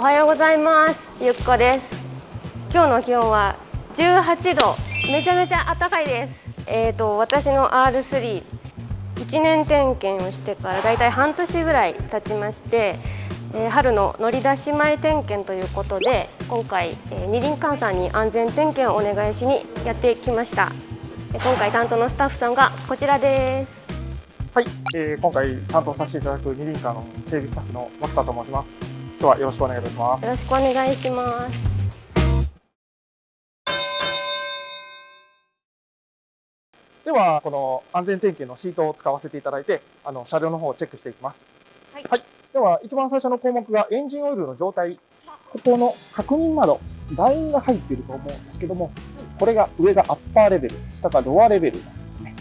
おはようございます。ゆっこです。今日の気温は18度。めちゃめちゃ暖かいです。えーと私の R3 1年点検をしてからだいたい半年ぐらい経ちまして、えー、春の乗り出し前点検ということで今回、えー、二輪館さんに安全点検をお願いしにやってきました。今回担当のスタッフさんがこちらです。はい、えー、今回担当させていただく二輪館の整備スタッフの松田と申します。今日はよろしくお願いいたします。よろしくお願いします。ではこの安全点検のシートを使わせていただいてあの車両の方をチェックしていきます、はい、はい、では一番最初の項目がエンジンオイルの状態。ここの確認窓ラインが入っていると思うんですけどもこれが上がアッパーレベル下がロアレベルなんですね。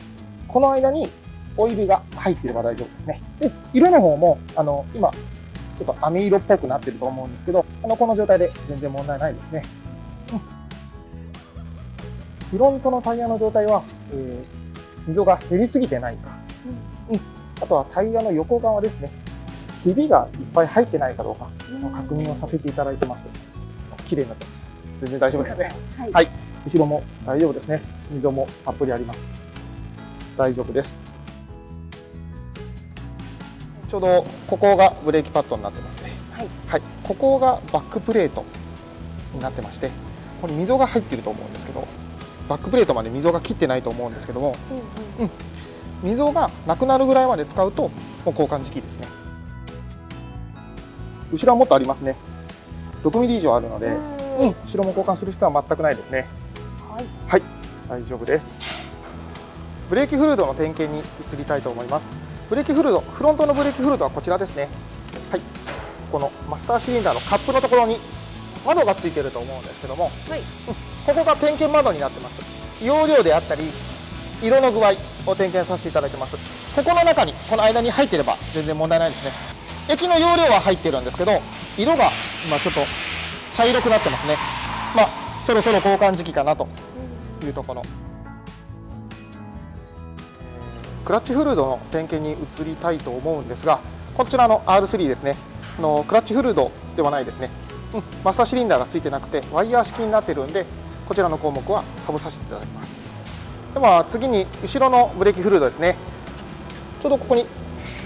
この間にオイルが入っていれば大丈夫ですね。で色の方もあの今ちょっと網色っぽくなってると思うんですけどあのこの状態で全然問題ないですね、うん、フロントのタイヤの状態は、えー溝が減りすぎてないか、うん、あとはタイヤの横側ですね。ひびがいっぱい入ってないかどうかの確認をさせていただいてます。綺麗になってます。全然大丈夫ですね、はい、はい、後ろも大丈夫ですね。溝もたっぷりあります。大丈夫ですちょうどここがブレーキパッドになってますね、はい、はい、ここがバックプレートになってましてここに溝が入っていると思うんですけどバックプレートまで溝が切ってないと思うんですけども、うん、うん、溝がなくなるぐらいまで使うともう交換時期ですね。後ろはもっとありますね。6ミリ以上あるので、うん、後ろも交換する必要は全くないですね。はい、はい、大丈夫です。ブレーキフルードの点検に移りたいと思いますブレーキフルードフロントのブレーキフルードはこちらですね。はい。このマスターシリンダーのカップのところに窓がついてると思うんですけども、はい、ここが点検窓になってます。容量であったり色の具合を点検させていただいてます。ここの中にこの間に入っていれば全然問題ないですね。液の容量は入ってるんですけど色が今ちょっと茶色くなってますね。まあそろそろ交換時期かなというところクラッチフルードの点検に移りたいと思うんですがこちらの R3 ですね。のクラッチフルードではないですね。うん、マスターシリンダーがついてなくてワイヤー式になってるんでこちらの項目は外させていただきます。では次に後ろのブレーキフルードですね。ちょうどここに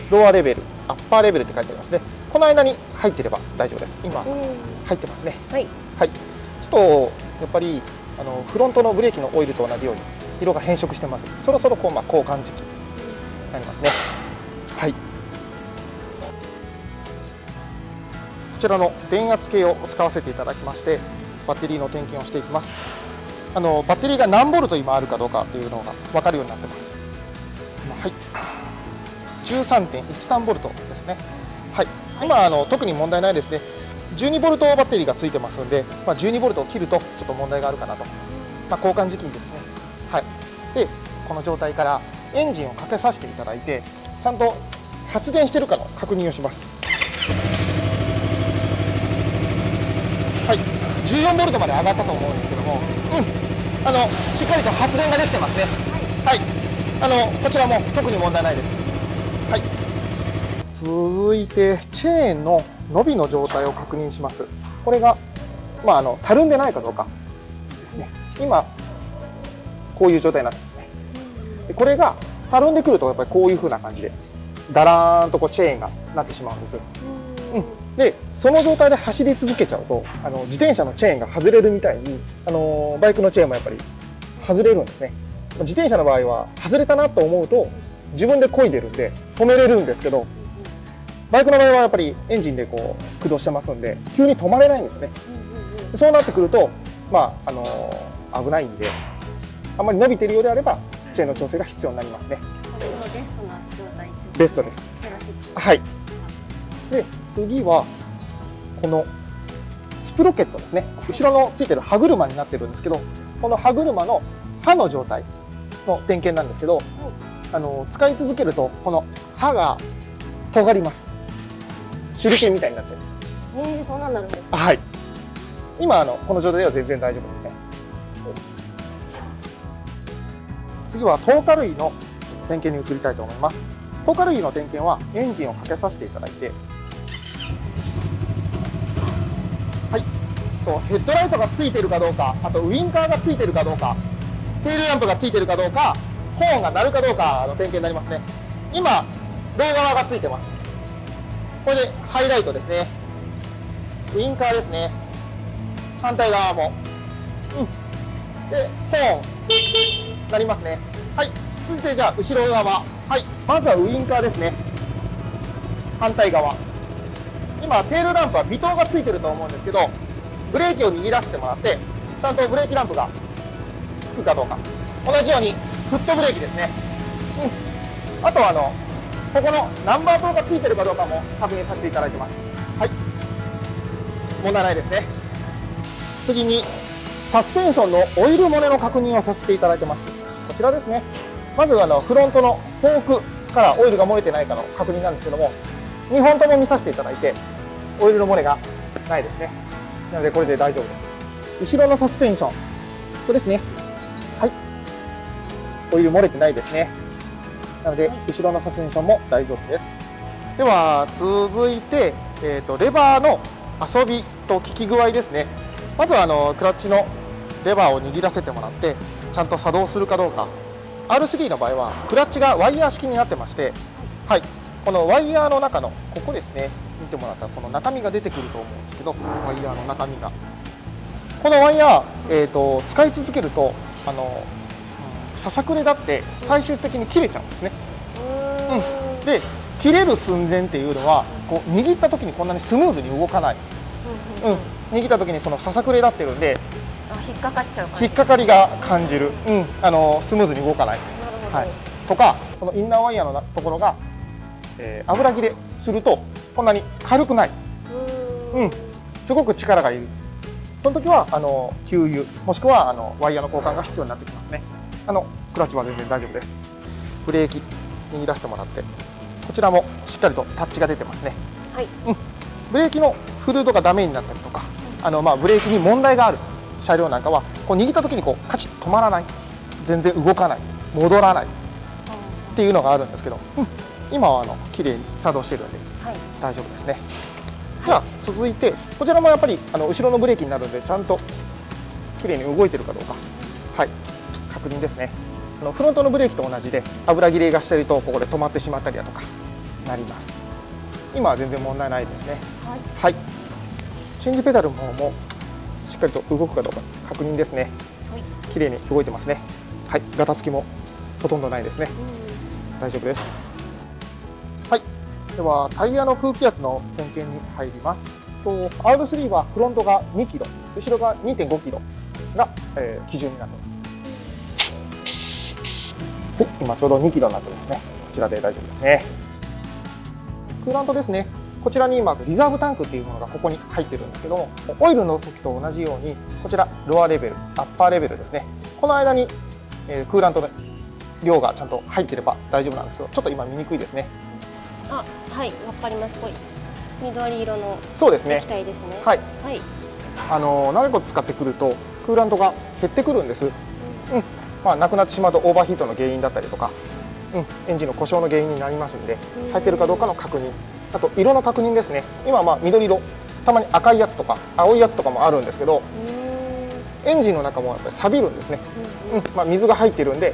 ローアレベルアッパーレベルって書いてありますね。この間に入っていれば大丈夫です。今入ってますね。はい、はい、ちょっとやっぱりあのフロントのブレーキのオイルと同じように色が変色してます。そろそろこう、まあ、交換時期になりますね。はい。ちらの電圧計を使わせていただきましてバッテリーの点検をしていきます。あのバッテリーが何ボルト今あるかどうかというのが分かるようになってます。はい。13.13ボルトですね。はい。今あの特に問題ないですね。12ボルトバッテリーがついてますので、まあ、12ボルトを切るとちょっと問題があるかなと、まあ、交換時期にですね。はい。でこの状態からエンジンをかけさせていただいてちゃんと発電してるかの確認をしますはい、14ボルトまで上がったと思うんですけども、うん、あのしっかりと発電ができてますね。はい、あのこちらも特に問題ないです。はい。続いてチェーンの伸びの状態を確認します。これがまああのたるんでないかどうかですね。今こういう状態になってます。これがたるんでくるとやっぱりこういう風な感じでだらーんとこうチェーンがなってしまうんです。うん。でその状態で走り続けちゃうとあの自転車のチェーンが外れるみたいにあのバイクのチェーンもやっぱり外れるんですね。自転車の場合は外れたなと思うと自分で漕いでるんで止めれるんですけどバイクの場合はやっぱりエンジンでこう駆動してますんで急に止まれないんですね。そうなってくるとまああの危ないんであんまり伸びているようであればチェーンの調整が必要になりますね。ベストです。はい。で次はこのスプロケットですね。後ろのついてる歯車になってるんですけどこの歯車の刃の状態の点検なんですけど、あの使い続けるとこの刃が尖ります。手裏剣みたいになっちゃいますえー、そんなんなるんですかはい。今あのこの状態では全然大丈夫です次はトータル位の点検に移りたいと思います。トータル位の点検はエンジンをかけさせていただいて。はい。とヘッドライトがついてるかどうかあとウインカーがついてるかどうかテールランプがついてるかどうかホーンが鳴るかどうかの点検になりますね。今両側がついてます。これでハイライトですね。ウインカーですね。反対側も。うん。でホーン。なりますね。はい。続いてじゃあ後ろ側。はい。まずはウインカーですね。反対側。今テールランプは微灯がついてると思うんですけどブレーキを握らせてもらってちゃんとブレーキランプがつくかどうか。同じようにフットブレーキですね、うん、あとはあのここのナンバー灯がついてるかどうかも確認させていただいてます。はい。問題ないですね。次にサスペンションのオイル漏れの確認をさせていただいてます。こちらですね。まずあのフロントのフォークからオイルが漏れてないかの確認なんですけども2本とも見させていただいてオイルの漏れがないですね。なのでこれで大丈夫です。後ろのサスペンションここですね。はい。オイル漏れてないですね。なので後ろのサスペンションも大丈夫です。では続いて、えーと、レバーの遊びと効き具合ですね。まずはあのクラッチのレバーを握らせてもらってちゃんと作動するかどうか。R3 の場合はクラッチがワイヤー式になってましてはいこのワイヤーの中のここですね見てもらったらこの中身が出てくると思うんですけどワイヤーの中身が。このワイヤー、えーと、使い続けるとあの、ささくれだって最終的に切れちゃうんですね、うん、で切れる寸前っていうのはこう握った時にこんなにスムーズに動かない、うん、握った時にそのささくれ立ってるんで引っかかっちゃう引っかかりが感じる、うん、あのスムーズに動かない、はい、とかこのインナーワイヤーのところがえー、油切れするとこんなに軽くない。うん。すごく力がいる。その時はあの給油もしくはあのワイヤーの交換が必要になってきますね。あのクラッチは全然大丈夫です。ブレーキ握らせてもらって。こちらもしっかりとタッチが出てますね。はい、うん、ブレーキのフルードがダメになったりとかあの、まあ、ブレーキに問題がある車両なんかはこう握った時にこうカチッ止まらない。全然動かない。戻らない。っていうのがあるんですけど、うん、今はあの綺麗に作動してるんで、はい、大丈夫ですね、じゃあ続いてこちらもやっぱりあの後ろのブレーキになるんでちゃんと綺麗に動いてるかどうか。はい。確認ですね。あのフロントのブレーキと同じで油切れがしてるとここで止まってしまったりだとかなります。今は全然問題ないですね。はい、はい、チェンジペダルの方もかりと動くかどうか確認ですね、はい、綺麗に動いてますね。はい。ガタつきもほとんどないですね、大丈夫です。ではタイヤの空気圧の点検に入ります。と R3 はフロントが2キロ。後ろが2.5キロが、えー、基準になってます。はい。今ちょうど2キロになってますね。こちらで大丈夫ですね。クーラントですねこちらに今リザーブタンクっていうものがここに入ってるんですけどもオイルの時と同じようにこちらロアレベルアッパーレベルですね。この間に、えー、クーラントの量がちゃんと入ってれば大丈夫なんですけどちょっと今見にくいですね。あはいわかります。こい緑色のそうですね。液体ですね。はい、はい、あの長いこと使ってくるとクーラントが減ってくるんです、うん、うん、まあなくなってしまうとオーバーヒートの原因だったりとか、うん、エンジンの故障の原因になりますんで入ってるかどうかの確認あと色の確認ですね。今まあ緑色。たまに赤いやつとか青いやつとかもあるんですけどエンジンの中もやっぱり錆びるんですね、うん、まあ、水が入ってるんで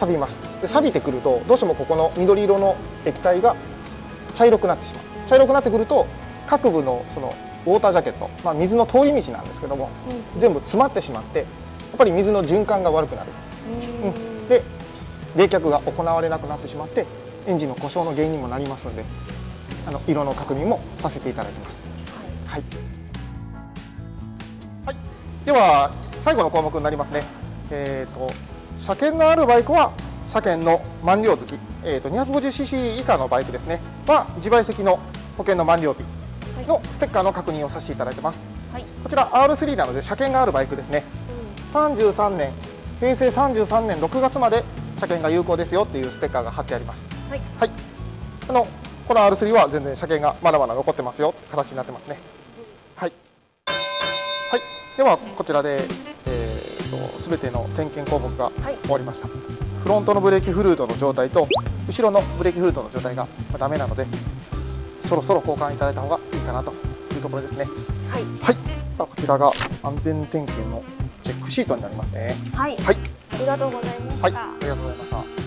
錆びます。で錆びてくるとどうしてもここの緑色の液体が茶色くなってしまう。茶色くなってくると各部のそのウォータージャケット、まあ、水の通り道なんですけども、うん、全部詰まってしまってやっぱり水の循環が悪くなる、うん、で冷却が行われなくなってしまってエンジンの故障の原因にもなりますのであの色の確認もさせていただきます、はい、はい、では最後の項目になりますね。えーと車検のあるバイクは車検の満了月、えーと、250cc 以下のバイクですね。は自賠責の保険の満了日のステッカーの確認をさせていただいてます、はい、こちら R3 なので車検があるバイクですね、うん、33年平成33年6月まで車検が有効ですよっていうステッカーが貼ってあります、はい、はい、あのこの R3 は全然車検がまだまだ残ってますよ。形になってますね、はい、はい、ではこちらでと全ての点検項目が終わりました、はい、フロントのブレーキフルートの状態と後ろのブレーキフルートの状態がダメなのでそろそろ交換いただいた方がいいかなというところですね。はい、はい、こちらが安全点検のチェックシートになりますね。はい、はい、ありがとうございました。はい、ありがとうございました。